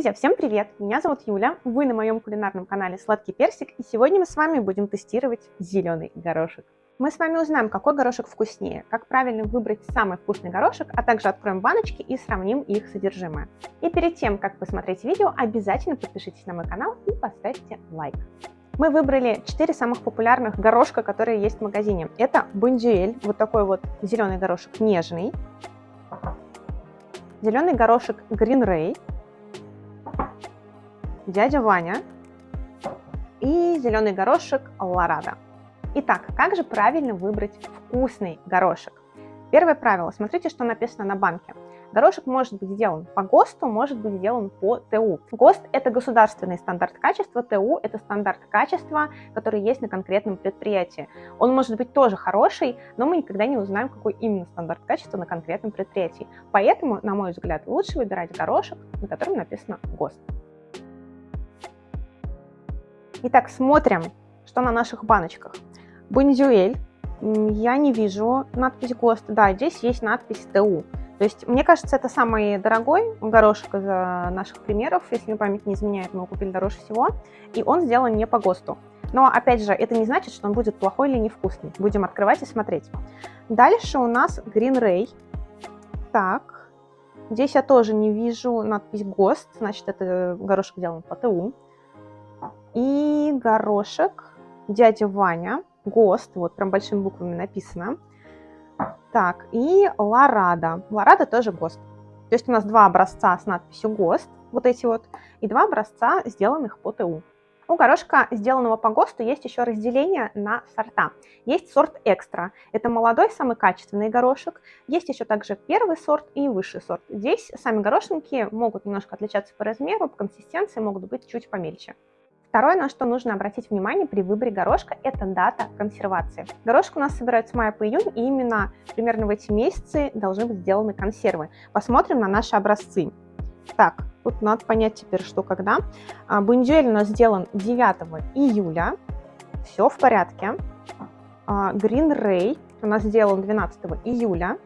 Друзья, всем привет! Меня зовут Юля, вы на моем кулинарном канале Сладкий Персик, и сегодня мы с вами будем тестировать зеленый горошек. Мы с вами узнаем, какой горошек вкуснее, как правильно выбрать самый вкусный горошек, а также откроем баночки и сравним их содержимое. И перед тем, как посмотреть видео, обязательно подпишитесь на мой канал и поставьте лайк. Мы выбрали 4 самых популярных горошка, которые есть в магазине. Это бондюэль, вот такой вот зеленый горошек нежный, зеленый горошек Green Ray, дядя Ваня и зеленый горошек Ларада. Итак, как же правильно выбрать вкусный горошек? Первое правило. Смотрите, что написано на банке. Горошек может быть сделан по ГОСТу, может быть сделан по ТУ. ГОСТ – это государственный стандарт качества, ТУ – это стандарт качества, который есть на конкретном предприятии. Он может быть тоже хороший, но мы никогда не узнаем, какой именно стандарт качества на конкретном предприятии. Поэтому, на мой взгляд, лучше выбирать горошек, на котором написано ГОСТ. Итак, смотрим, что на наших баночках. Бонзюэль. Я не вижу надпись ГОСТ. Да, здесь есть надпись ТУ. То есть, мне кажется, это самый дорогой горошек из наших примеров. Если память не изменяет, мы его купили дороже всего. И он сделан не по ГОСТу. Но, опять же, это не значит, что он будет плохой или невкусный. Будем открывать и смотреть. Дальше у нас Green Ray. Так, здесь я тоже не вижу надпись ГОСТ, значит, это горошек сделан по ТУ. И горошек дядя Ваня, ГОСТ, вот прям большими буквами написано. Так, и Ларада. Ларада тоже ГОСТ. То есть у нас два образца с надписью ГОСТ, вот эти вот, и два образца, сделанных по ТУ. У горошка, сделанного по ГОСТу, есть еще разделение на сорта. Есть сорт экстра, это молодой, самый качественный горошек. Есть еще также первый сорт и высший сорт. Здесь сами горошинки могут немножко отличаться по размеру, по консистенции могут быть чуть помельче. Второе, на что нужно обратить внимание при выборе горошка, это дата консервации. Горошек у нас собирают с мая по июнь, и именно примерно в эти месяцы должны быть сделаны консервы. Посмотрим на наши образцы. Так, тут надо понять теперь, что когда. А, Бундюэль у нас сделан 9 июля, все в порядке. А, Green Ray у нас сделан 12 июля.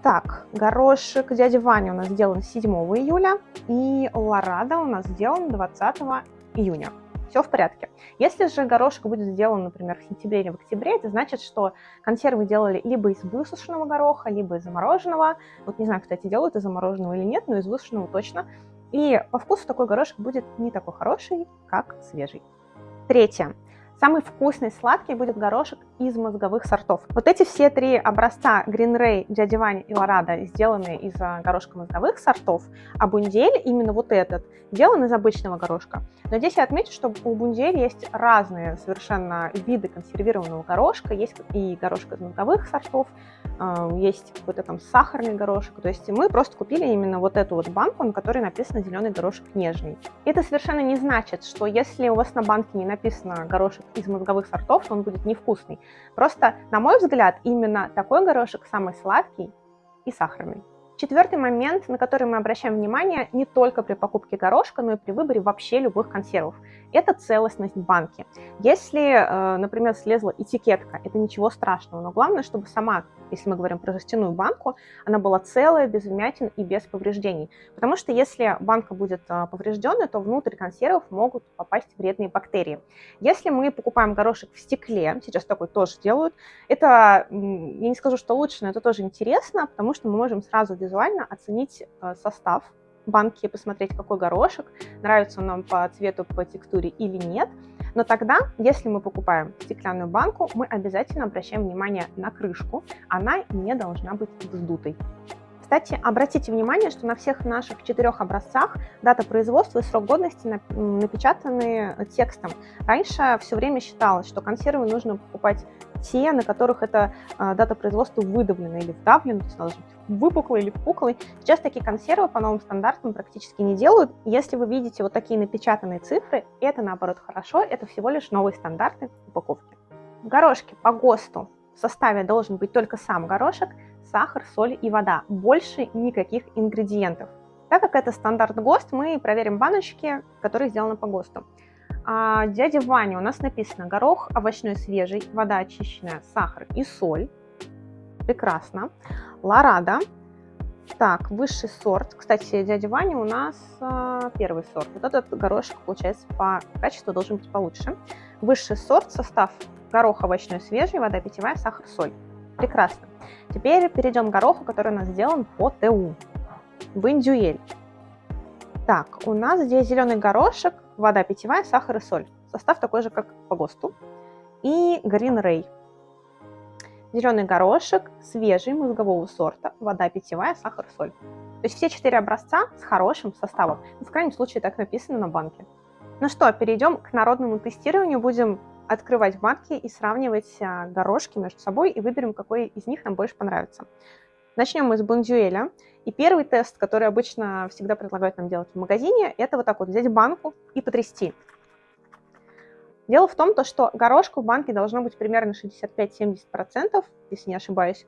Так, горошек дяди Ваня у нас сделан 7 июля, и Лорада у нас сделан 20 июня. Все в порядке. Если же горошек будет сделан, например, в сентябре или в октябре, это значит, что консервы делали либо из высушенного гороха, либо из замороженного. Вот не знаю, кстати, делают из замороженного или нет, но из высушенного точно. И по вкусу такой горошек будет не такой хороший, как свежий. Третье. Самый вкусный сладкий будет горошек из мозговых сортов. Вот эти все три образца Green Ray, Дядя Ваня и Лорада сделаны из а, горошка мозговых сортов, а Бундель, именно вот этот, сделан из обычного горошка. Но здесь я отмечу, что у Бундель есть разные совершенно виды консервированного горошка. Есть и горошек из мозговых сортов, а, есть какой-то там сахарный горошек. То есть мы просто купили именно вот эту вот банку, на которой написано зеленый горошек нежный. Это совершенно не значит, что если у вас на банке не написано горошек из мозговых сортов, то он будет невкусный. Просто, на мой взгляд, именно такой горошек самый сладкий и сахарный. Четвертый момент, на который мы обращаем внимание не только при покупке горошка, но и при выборе вообще любых консервов это целостность банки. Если, э, например, слезла этикетка, это ничего страшного, но главное, чтобы сама, если мы говорим про жестяную банку, она была целая, без вмятин и без повреждений. Потому что если банка будет э, поврежденная, то внутрь консервов могут попасть вредные бактерии. Если мы покупаем горошек в стекле, сейчас такой тоже делают, это, я не скажу, что лучше, но это тоже интересно, потому что мы можем сразу визуально оценить э, состав банке посмотреть, какой горошек, нравится он нам по цвету, по текстуре или нет. Но тогда, если мы покупаем стеклянную банку, мы обязательно обращаем внимание на крышку. Она не должна быть вздутой. Кстати, обратите внимание, что на всех наших четырех образцах дата производства и срок годности напечатаны текстом. Раньше все время считалось, что консервы нужно покупать те, на которых эта дата производства выдавлена или вдавлена, то есть должна быть выпуклый или впуклый. Сейчас такие консервы по новым стандартам практически не делают. Если вы видите вот такие напечатанные цифры, это наоборот хорошо, это всего лишь новые стандарты упаковки. В горошке по ГОСТу в составе должен быть только сам горошек, сахар, соль и вода. Больше никаких ингредиентов. Так как это стандарт ГОСТ, мы проверим баночки, которые сделаны по ГОСТу. А, дядя Ваня у нас написано горох овощной свежий, вода очищенная, сахар и соль. Прекрасно. Ларада. Так, высший сорт. Кстати, дядя Ваня у нас э, первый сорт. Вот этот горошек, получается, по качеству должен быть получше. Высший сорт, состав горох овощной свежий, вода питьевая, сахар, соль. Прекрасно. Теперь перейдем к гороху, который у нас сделан по ТУ. Бондюэль. Так, у нас здесь зеленый горошек, вода питьевая, сахар и соль. Состав такой же, как по ГОСТу. И Green Ray. Зеленый горошек, свежий, мозгового сорта, вода питьевая, сахар, соль. То есть все четыре образца с хорошим составом. Ну, в крайнем случае так написано на банке. Ну что, перейдем к народному тестированию. Будем открывать банки и сравнивать а, горошки между собой и выберем, какой из них нам больше понравится. Начнем мы с бондюэля. И первый тест, который обычно всегда предлагают нам делать в магазине, это вот так вот взять банку и потрясти. Дело в том, то, что горошка в банке должно быть примерно 65-70%, если не ошибаюсь,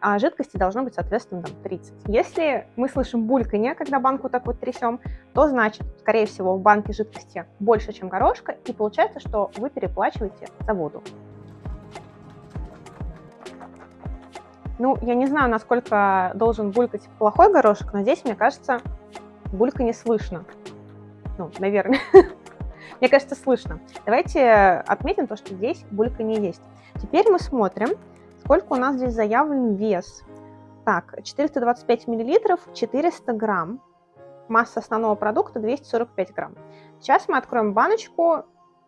а жидкости должно быть, соответственно, там 30. Если мы слышим бульканье, когда банку так вот трясем, то значит, скорее всего, в банке жидкости больше, чем горошка, и получается, что вы переплачиваете за воду. Ну, я не знаю, насколько должен булькать плохой горошек, но здесь, мне кажется, булька не слышно. Ну, наверное. Мне кажется, слышно. Давайте отметим то, что здесь булька не есть. Теперь мы смотрим, сколько у нас здесь заявлен вес. Так, 425 миллилитров, 400 грамм. Масса основного продукта 245 грамм. Сейчас мы откроем баночку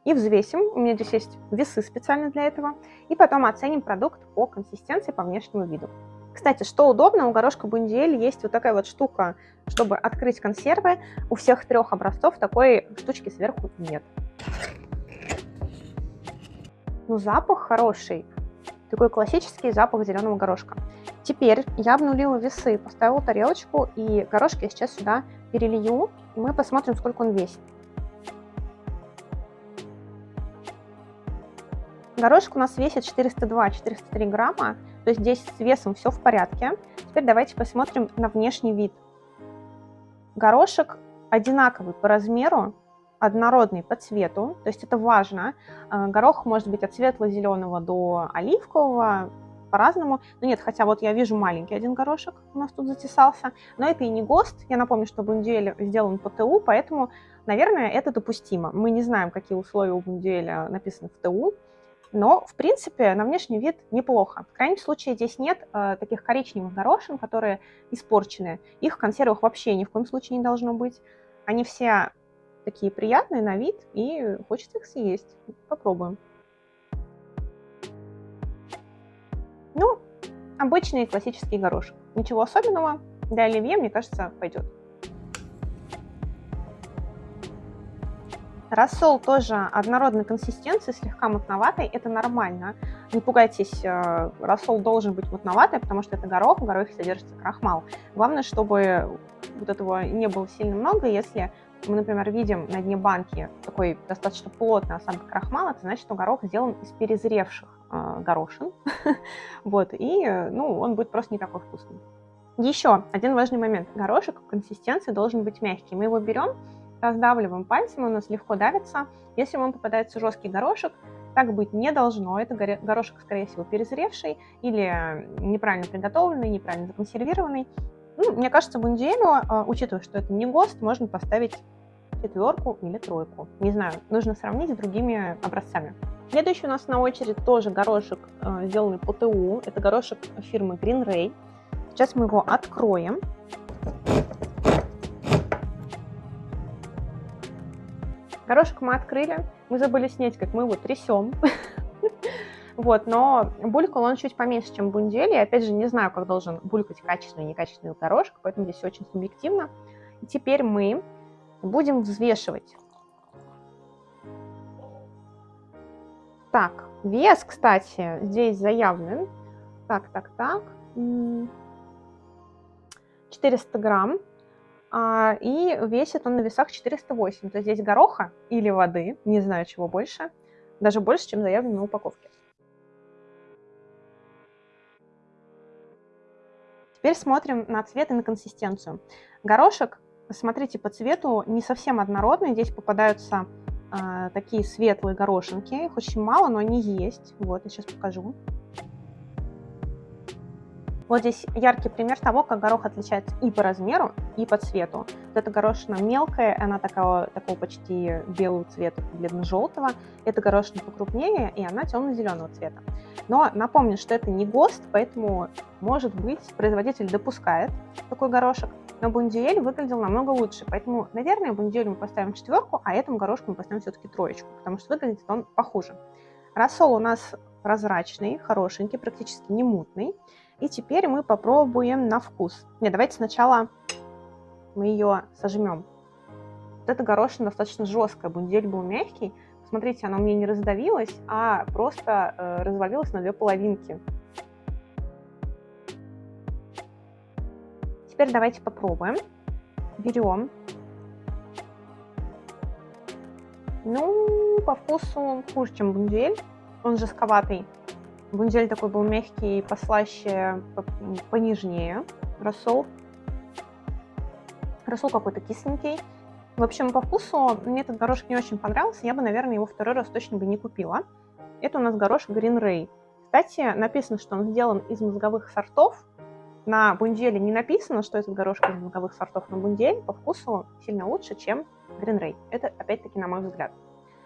и взвесим. У меня здесь есть весы специально для этого. И потом оценим продукт по консистенции, по внешнему виду. Кстати, что удобно, у горошка бундиэль есть вот такая вот штука, чтобы открыть консервы. У всех трех образцов такой штучки сверху нет. Ну, запах хороший. Такой классический запах зеленого горошка. Теперь я обнулила весы, поставила тарелочку, и горошки я сейчас сюда перелью, и мы посмотрим, сколько он весит. Горошек у нас весит 402-403 грамма, то есть здесь с весом все в порядке. Теперь давайте посмотрим на внешний вид. Горошек одинаковый по размеру, однородный по цвету, то есть это важно. Э, горох может быть от светло-зеленого до оливкового, по-разному. Но нет, хотя вот я вижу маленький один горошек у нас тут затесался, но это и не ГОСТ. Я напомню, что бундюэль сделан по ТУ, поэтому, наверное, это допустимо. Мы не знаем, какие условия у бундюэля написаны в ТУ, но, в принципе, на внешний вид неплохо. В крайнем случае здесь нет э, таких коричневых горошин, которые испорчены. Их в консервах вообще ни в коем случае не должно быть. Они все такие приятные на вид, и хочется их съесть. Попробуем. Ну, обычный классический горошек. Ничего особенного. Для оливье, мне кажется, пойдет. Рассол тоже однородной консистенции, слегка мутноватый, это нормально. Не пугайтесь, э, рассол должен быть мутноватый, потому что это горох, в горохе содержится крахмал. Главное, чтобы вот этого не было сильно много. Если мы, например, видим на дне банки такой достаточно плотный осадок крахмала, это значит, что горох сделан из перезревших э, горошин. вот, и ну, он будет просто не такой вкусный. Еще один важный момент. Горошек в консистенции должен быть мягкий. Мы его берем, раздавливаем пальцем, у нас легко давится. Если вам попадается жесткий горошек, так быть не должно. Это горошек, скорее всего, перезревший или неправильно приготовленный, неправильно законсервированный. Ну, мне кажется, бундиэлю, а, учитывая, что это не ГОСТ, можно поставить четверку или тройку. Не знаю, нужно сравнить с другими образцами. Следующий у нас на очередь тоже горошек, а, сделанный по ТУ. Это горошек фирмы Green Ray. Сейчас мы его откроем. Горошек мы открыли, мы забыли снять, как мы его трясем. Вот, но булькал он чуть поменьше, чем бундели. И опять же, не знаю, как должен булькать качественный и некачественный горошек, поэтому здесь очень субъективно. И теперь мы будем взвешивать. Так, вес, кстати, здесь заявлен. Так, так, так. 400 грамм. А, и весит он на весах 408. То есть здесь гороха или воды, не знаю чего больше, даже больше, чем заявлено на упаковке. Теперь смотрим на цвет и на консистенцию. Горошек, смотрите, по цвету не совсем однородный. Здесь попадаются э, такие светлые горошинки. Их очень мало, но они есть. Вот, я сейчас покажу. Вот здесь яркий пример того, как горох отличается и по размеру, и по цвету. Вот эта горошина мелкая, она такого, такого почти белого цвета, бледно-желтого. Эта горошина покрупнее, и она темно-зеленого цвета. Но напомню, что это не ГОСТ, поэтому, может быть, производитель допускает такой горошек, но бундиэль выглядел намного лучше. Поэтому, наверное, бундиэль мы поставим четверку, а этому горошку мы поставим все-таки троечку, потому что выглядит он похуже. Рассол у нас прозрачный, хорошенький, практически не мутный. И теперь мы попробуем на вкус. Не, давайте сначала мы ее сожмем. Вот эта горошина достаточно жесткая, бундель был мягкий. Смотрите, она у меня не раздавилась, а просто э, развалилась на две половинки. Теперь давайте попробуем. Берем. Ну, по вкусу хуже, чем бундель. Он жестковатый. Бундель такой был мягкий, послаще, понежнее. Рассол. Рассол какой-то кисленький. В общем, по вкусу мне этот горошек не очень понравился. Я бы, наверное, его второй раз точно бы не купила. Это у нас горошек Green Ray. Кстати, написано, что он сделан из мозговых сортов. На бунделе не написано, что этот горошек из мозговых сортов, но бундель по вкусу сильно лучше, чем Green Ray. Это, опять-таки, на мой взгляд.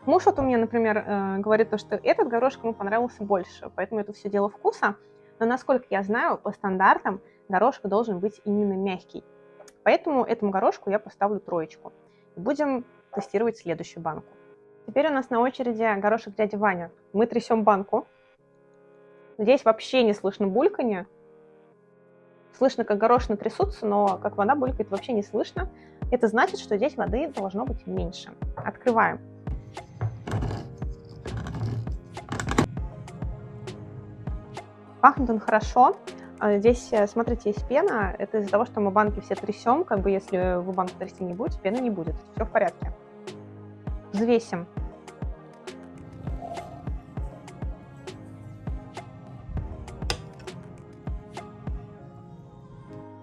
Муж вот у меня, например, э, говорит то, что этот горошек ему понравился больше, поэтому это все дело вкуса. Но насколько я знаю, по стандартам горошек должен быть именно мягкий. Поэтому этому горошку я поставлю троечку. Будем тестировать следующую банку. Теперь у нас на очереди горошек дяди Ваня. Мы трясем банку. Здесь вообще не слышно бульканье. Слышно, как горошины трясутся, но как вода булькает, вообще не слышно. Это значит, что здесь воды должно быть меньше. Открываем. Пахнет он хорошо. А здесь, э, смотрите, есть пена. Это из-за того, что мы банки все трясем. Как бы если вы банку трясти не будете, пены не будет. Все в порядке. Взвесим.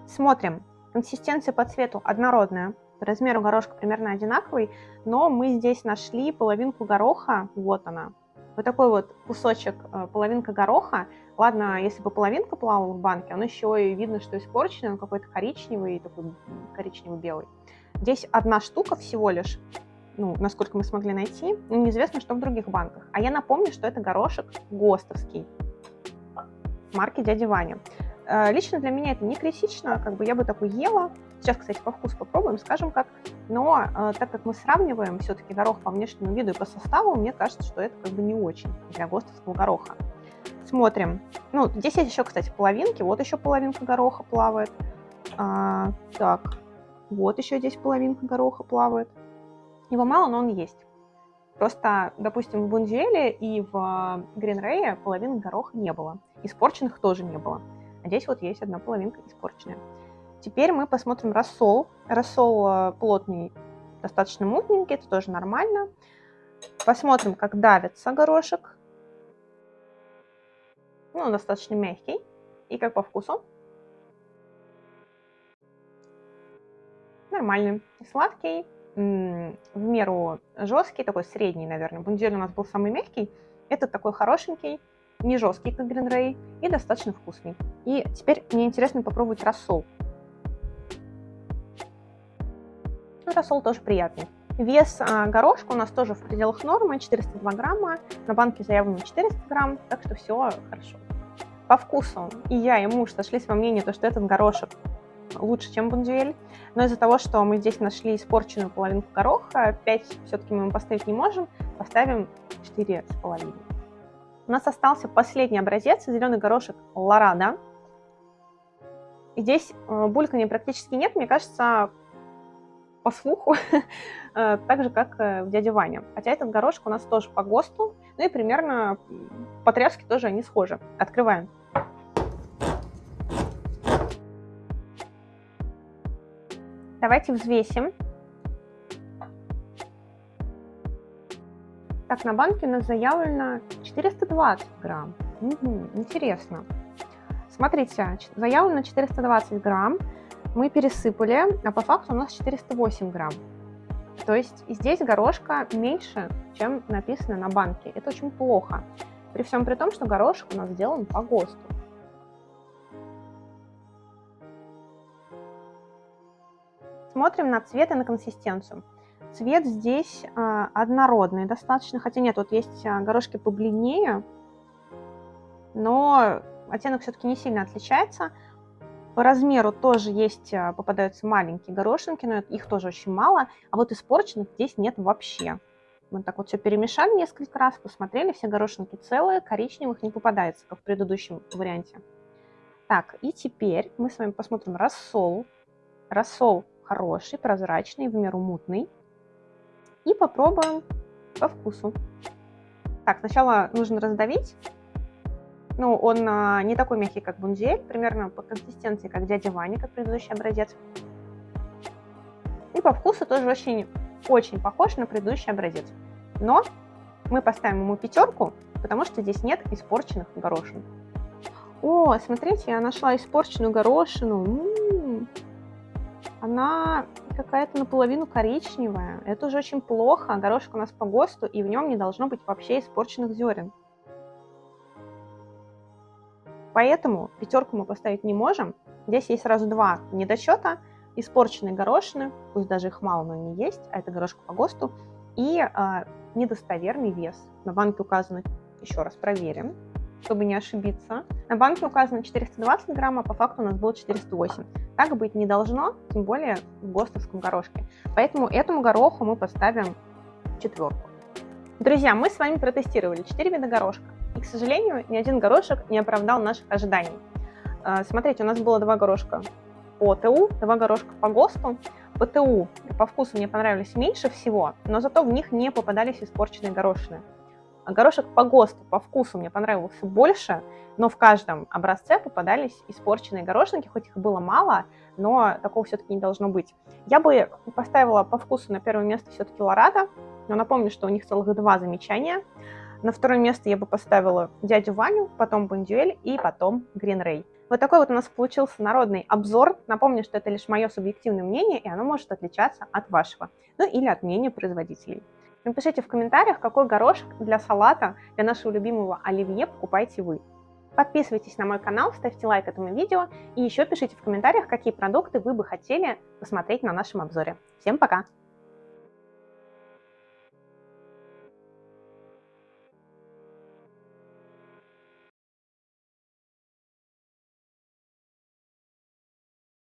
Смотрим. Консистенция по цвету однородная. По размеру горошка примерно одинаковый, но мы здесь нашли половинку гороха. Вот она. Вот такой вот кусочек, э, половинка гороха. Ладно, если бы половинка плавала в банке, он еще и видно, что испорченный, он какой-то коричневый, такой коричневый-белый. Здесь одна штука всего лишь, ну, насколько мы смогли найти, но неизвестно, что в других банках. А я напомню, что это горошек ГОСТовский марки Дяди Ваня. Э, лично для меня это не критично, как бы я бы такой ела. Сейчас, кстати, по вкусу попробуем, скажем как. Но э, так как мы сравниваем все-таки горох по внешнему виду и по составу, мне кажется, что это как бы не очень для ГОСТовского гороха. Смотрим. Ну, здесь есть еще, кстати, половинки. Вот еще половинка гороха плавает. А, так, вот еще здесь половинка гороха плавает. Его мало, но он есть. Просто, допустим, в Бундюэле и в Гринрее половины гороха не было. Испорченных тоже не было. А здесь вот есть одна половинка испорченная. Теперь мы посмотрим рассол. Рассол э, плотный, достаточно мутненький, это тоже нормально. Посмотрим, как давится горошек. Ну, он достаточно мягкий. И как по вкусу? Нормальный. Сладкий, в меру жесткий, такой средний, наверное. Бундюэль у нас был самый мягкий. Этот такой хорошенький, не жесткий, как Ray, и достаточно вкусный. И теперь мне интересно попробовать рассол. Ну, рассол тоже приятный. Вес а, горошка у нас тоже в пределах нормы, 402 грамма. На банке заявлено 400 грамм, так что все хорошо. По вкусу и я, и муж сошлись во мнении, то, что этот горошек лучше, чем бундюэль. Но из-за того, что мы здесь нашли испорченную половинку гороха, 5 все-таки мы ему поставить не можем, поставим 4,5. У нас остался последний образец, зеленый горошек Лорада. Здесь э, булькания практически нет, мне кажется, по слуху, э, так же, как э, в дяде Ване. Хотя этот горошек у нас тоже по ГОСТу, ну и примерно по тряске тоже они схожи. Открываем. Давайте взвесим. Так, на банке у нас заявлено 420 грамм. Угу, интересно. Смотрите, заявлено 420 грамм мы пересыпали, а по факту у нас 408 грамм. То есть здесь горошка меньше, чем написано на банке. Это очень плохо. При всем при том, что горошек у нас сделан по ГОСТу. Смотрим на цвет и на консистенцию. Цвет здесь э, однородный достаточно, хотя нет, вот есть а, горошки побледнее, но оттенок все-таки не сильно отличается. По размеру тоже есть, э, попадаются маленькие горошинки, но их тоже очень мало, а вот испорченных здесь нет вообще. Мы так вот все перемешали несколько раз, посмотрели, все горошинки целые, коричневых не попадается, как в предыдущем варианте. Так, и теперь мы с вами посмотрим рассол. Рассол хороший, прозрачный, в меру мутный. И попробуем по вкусу. Так, сначала нужно раздавить. Ну, он а, не такой мягкий, как бунзель, примерно по консистенции, как дядя Ваня, как предыдущий образец. И по вкусу тоже очень, очень похож на предыдущий образец. Но мы поставим ему пятерку, потому что здесь нет испорченных горошин. О, смотрите, я нашла испорченную горошину. М -м -м. Она какая-то наполовину коричневая. Это уже очень плохо. Горошек у нас по ГОСТу, и в нем не должно быть вообще испорченных зерен. Поэтому пятерку мы поставить не можем. Здесь есть сразу два недочета. Испорченные горошины, пусть даже их мало, но они есть, а это горошек по ГОСТу. И э, недостоверный вес. На банке указано, еще раз проверим, чтобы не ошибиться. На банке указано 420 грамм, а по факту у нас было 408. Так быть не должно, тем более в ГОСТовском горошке. Поэтому этому гороху мы поставим четверку. Друзья, мы с вами протестировали 4 вида горошка. И, к сожалению, ни один горошек не оправдал наших ожиданий. А, смотрите, у нас было два горошка по ТУ, два горошка по ГОСТу. По ТУ по вкусу мне понравились меньше всего, но зато в них не попадались испорченные горошины. А горошек по ГОСТу по вкусу мне понравился больше, но в каждом образце попадались испорченные горошинки, хоть их было мало, но такого все-таки не должно быть. Я бы поставила по вкусу на первое место все-таки Лорада, но напомню, что у них целых два замечания. На второе место я бы поставила дядю Ваню, потом Бондюэль и потом Грин Рэй. Вот такой вот у нас получился народный обзор. Напомню, что это лишь мое субъективное мнение, и оно может отличаться от вашего, ну или от мнения производителей. Напишите в комментариях, какой горошек для салата, для нашего любимого оливье покупаете вы. Подписывайтесь на мой канал, ставьте лайк этому видео и еще пишите в комментариях, какие продукты вы бы хотели посмотреть на нашем обзоре. Всем пока!